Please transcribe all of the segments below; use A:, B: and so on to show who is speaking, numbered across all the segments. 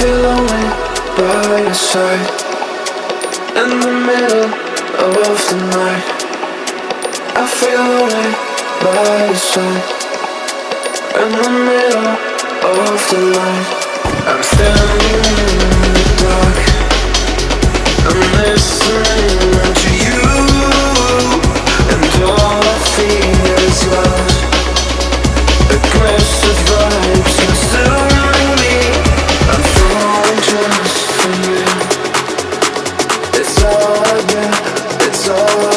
A: I feel lonely by your side. In the middle of the night I feel lonely by your side. In the middle of the night I'm standing in the dark. I'm listening I it's all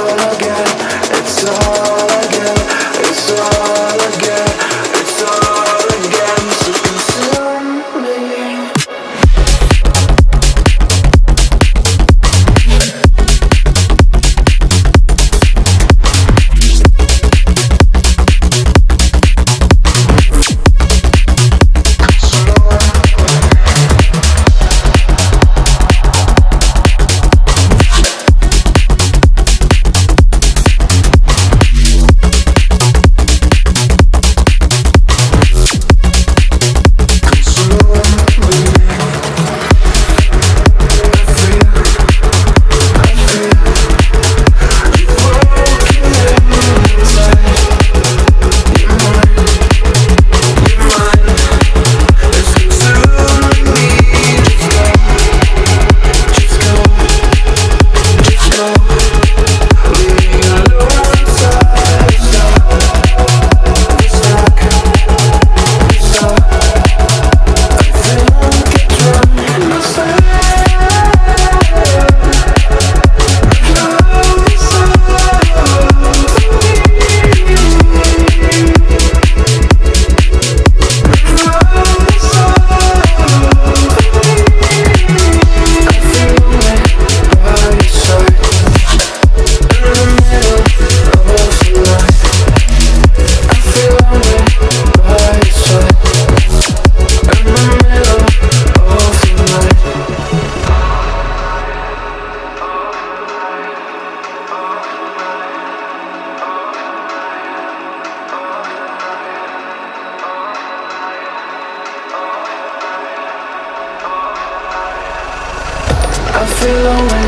A: I feel lonely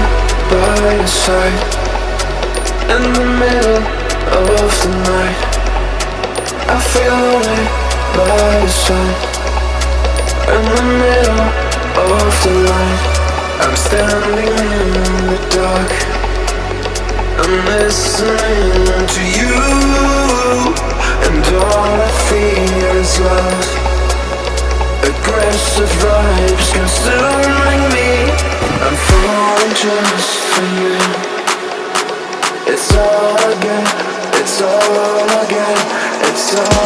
A: by your side. In the middle of the night. I feel lonely by your side. In the middle of the night. I'm standing in the dark. I'm listening to you. And all I feel is love. Aggressive vibes It's